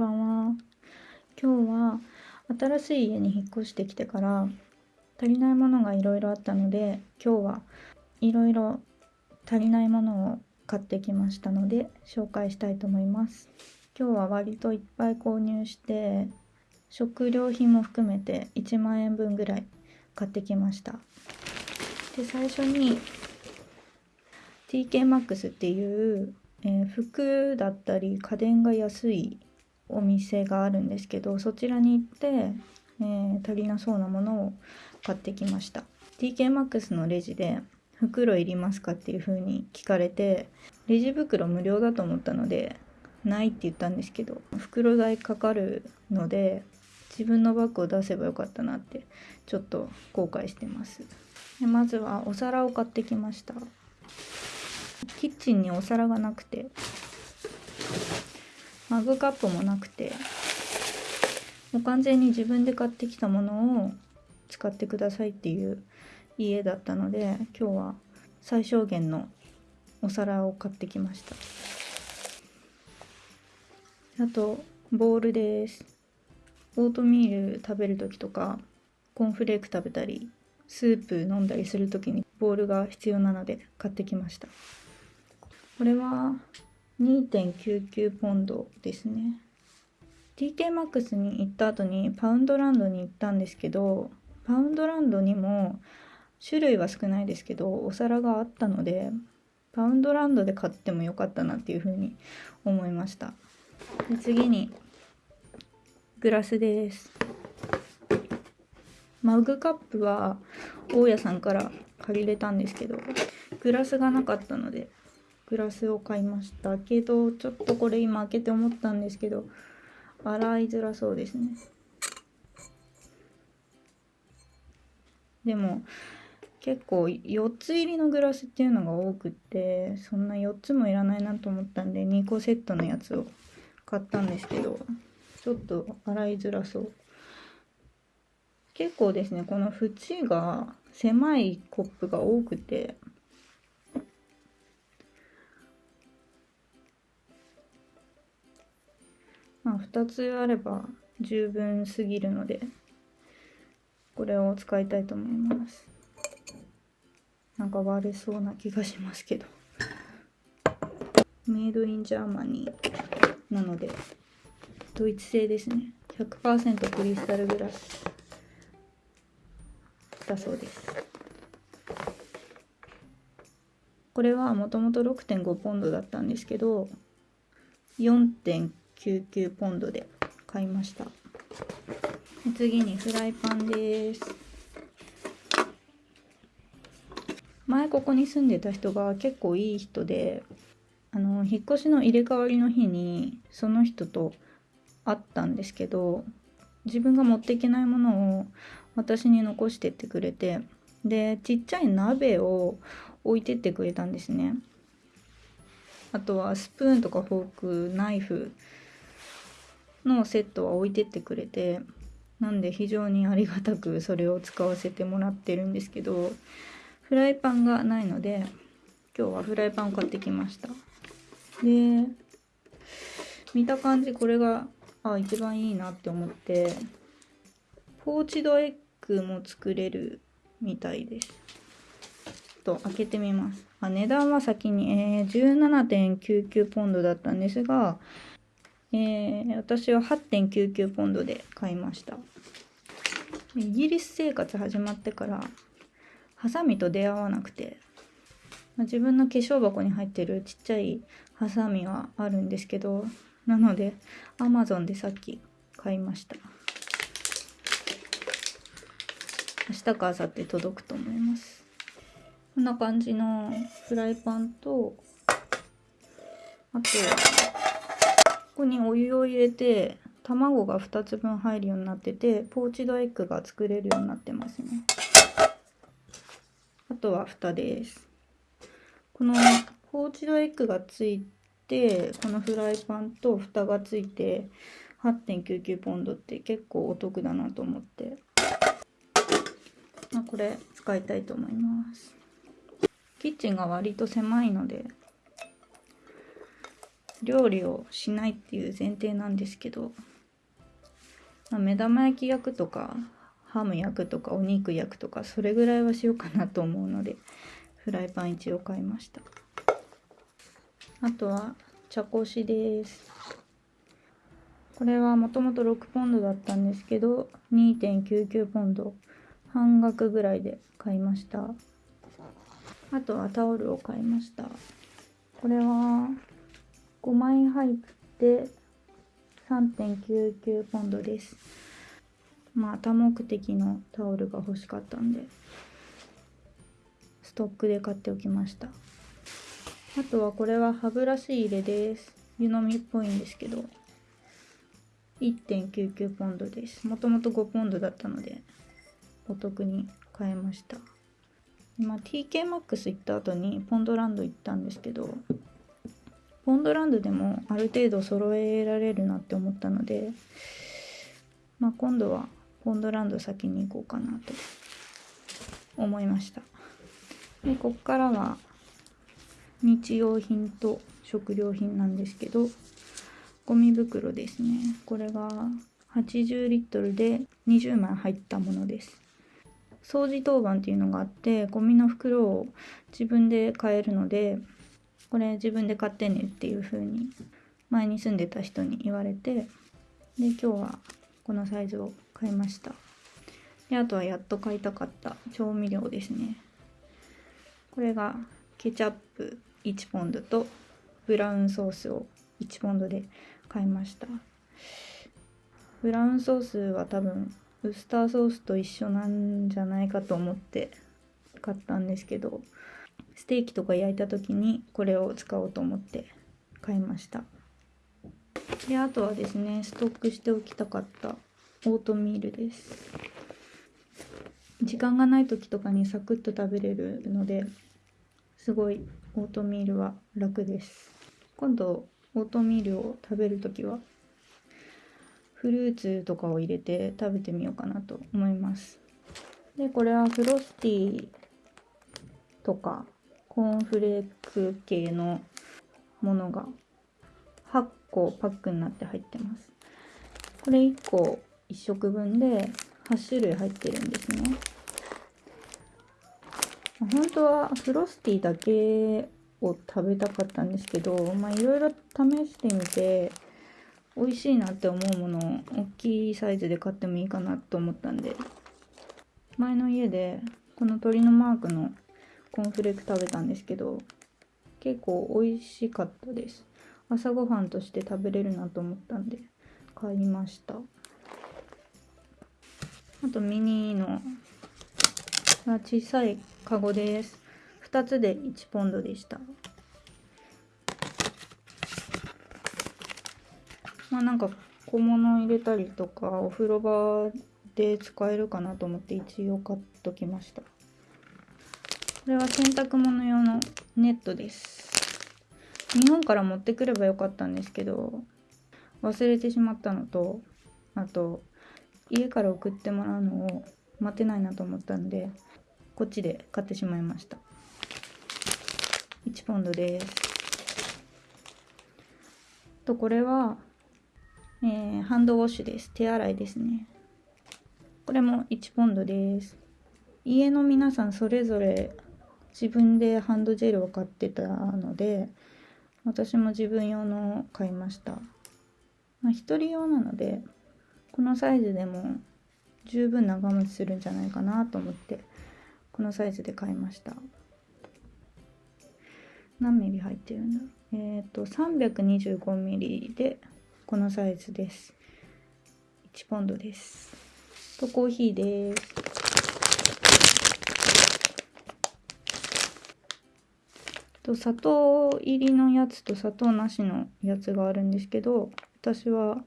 ばんは。今日は新しい家に引っ越してきてから足りないものがいろいろあったので今日はいろいろ足りないものを買ってきましたので紹介したいと思います。今日は割といっぱい購入して食料品も含めて1万円分ぐらい買ってきました。で最初に TKMAX っていう、えー、服だったり家電が安いお店があるんですけどそちらに行って、えー、足りなそうなものを買ってきました。TKMAX のレジで袋いりますか？っていう風に聞かれてレジ袋無料だと思ったのでないって言ったんですけど袋代かかるので自分のバッグを出せばよかったなってちょっと後悔してます。でまずはお皿を買ってきました。キッチンにお皿がなくて。マグカップもなくてもう完全に自分で買ってきたものを使ってくださいっていう家だったので今日は最小限のお皿を買ってきました。あとボールです。オートミール食べる時とかコーンフレーク食べたりスープ飲んだりする時にボールが必要なので買ってきました。これは2.99ポンドですね。TK マックスに行った後にパウンドランドに行ったんですけどパウンドランドにも種類は少ないですけどお皿があったのでパウンドランドで買ってもよかったなっていうふうに思いました。で次にグラスです。マグカップは大家さんから借りれたんですけどグラスがなかったのでグラスを買いましたけどちょっとこれ今開けて思ったんですけど洗いづらそうですね。でも結構4つ入りのグラスっていうのが多くってそんな4つもいらないなと思ったんで2個セットのやつを買ったんですけどちょっと洗いづらそう。結構ですねこの縁が狭いコップが多くてまあ、2つあれば十分すぎるのでこれを使いたいと思います。なんか割れそうな気がしますけど。Made in Germany なのでドイツ製ですね。100%クリスタルグラスだそうです。これはもともと6.5ポンドだったんですけど4.9 99ポンドで買いました。次にフライパンです。前ここに住んでた人が結構いい人であの引っ越しの入れ替わりの日にその人と会ったんですけど自分が持っていけないものを私に残してってくれてでちっちゃい鍋を置いてってくれたんですね。あとはスプーンとかフォークナイフのセットは置いてってくれてなんで非常にありがたくそれを使わせてもらってるんですけどフライパンがないので今日はフライパンを買ってきました。で見た感じこれがあ一番いいなって思ってポーチドエッグも作れるみたいです。ちょっと開けてみます。あ値段は先に、えー、17.99ポンドだったんですがえー、私は8.99ポンドで買いました。イギリス生活始まってからハサミと出会わなくてまあ自分の化粧箱に入ってるちっちゃいハサミはあるんですけどなので Amazon でさっき買いました。明日か明後日届くと思います。こんな感じのフライパンとあとはここにお湯を入れて卵が2つ分入るようになっててポーチドエッグが作れるようになってますね。あとは蓋です。このポーチドエッグがついてこのフライパンと蓋がついて8.99ポンドって結構お得だなと思って、これ使いたいと思います。キッチンが割と狭いので料理をしないっていう前提なんですけど、まあ、目玉焼き焼くとかハム焼くとかお肉焼くとかそれぐらいはしようかなと思うのでフライパン一応買いました。あとは茶こしです。これはもともと6ポンドだったんですけど2.99ポンド半額ぐらいで買いました。あとはタオルを買いました。これは5枚入って3.99ポンドです。まあ多目的のタオルが欲しかったんでストックで買っておきました。あとはこれは歯ブラシ入れです。湯飲みっぽいんですけど1.99ポンドです。もともと5ポンドだったのでお得に買えました。今 TK マックス行った後にポンドランド行ったんですけどポンドランドでもある程度揃えられるなって思ったので、まあ、今度はポンドランド先に行こうかなと思いました。でこっからは日用品と食料品なんですけどゴミ袋ですね。これが80リットルで20枚入ったものです。掃除当番っていうのがあってゴミの袋を自分で買えるのでこれ自分で買ってねっていう風に前に住んでた人に言われてで今日はこのサイズを買いました。であとはやっと買いたかった調味料ですね。これがケチャップ1ポンドとブラウンソースを1ポンドで買いました。ブラウンソースは多分ウスターソースと一緒なんじゃないかと思って買ったんですけどステーキとか焼いた時にこれを使おうと思って買いました。であとはですねストックしておきたかったオートミールです。時間がない時とかにサクッと食べれるのですごいオートミールは楽です。今度オートミールを食べる時はフルーツとかを入れて食べてみようかなと思います。でこれはフロスティとかコーンフレーク系のものが8個パックになって入ってます。これ1個1食分で8種類入ってるんですね。本当はフロスティーだけを食べたかったんですけどまあいろいろ試してみて美味しいなって思うものを大きいサイズで買ってもいいかなと思ったんで前の家でこの鳥のマークのコーンフレーク食べたんですけど結構美味しかったです。朝ごはんとして食べれるなと思ったんで買いました。あとミニの小さいカゴです。2つで1ポンドでした。まあなんか小物入れたりとかお風呂場で使えるかなと思って一応買っときました。れは洗濯物用のネットです。日本から持ってくればよかったんですけど忘れてしまったのとあと家から送ってもらうのを待てないなと思ったんでこっちで買ってしまいました。1ポンドです。とこれは、えー、ハンドウォッシュです。手洗いですね。これも1ポンドです。家の皆さんそれぞれ自分でハンドジェルを買ってたので私も自分用の買いました。まあ1人用なのでこのサイズでも十分長持ちするんじゃないかなと思ってこのサイズで買いました。何ミリ入ってるんだ？えっ、ー、と325ミリでこのサイズです。1ポンドです。とコーヒーです。と砂糖入りのやつと砂糖なしのやつがあるんですけど私は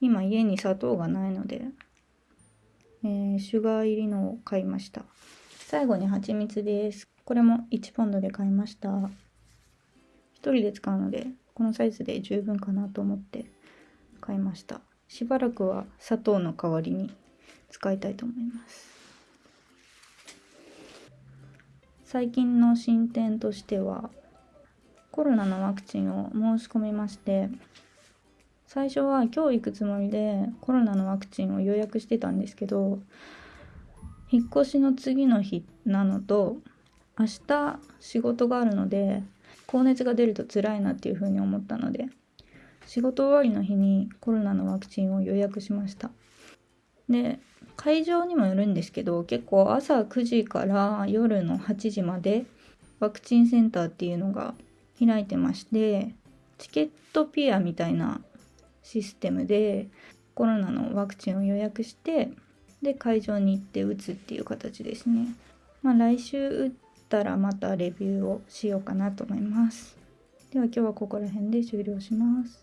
今家に砂糖がないので、えー、シュガー入りのを買いました。最後に蜂蜜です。これも1ポンドで買いました。1人で使うのでこのサイズで十分かなと思って買いました。しばらくは砂糖の代わりに使いたいと思います。最近の進展としてはコロナのワクチンを申し込みまして最初は今日行くつもりでコロナのワクチンを予約してたんですけど引っ越しの次の日なのと明日仕事があるので高熱が出ると辛いなっていうふうに思ったので仕事終わりの日にコロナのワクチンを予約しました。で会場にもよるんですけど結構朝9時から夜の8時までワクチンセンターっていうのが開いてましてチケットピアみたいなシステムでコロナのワクチンを予約してで会場に行って打つっていう形ですね。まあ、来週打ったらまたレビューをしようかなと思います。では今日はここら辺で終了します。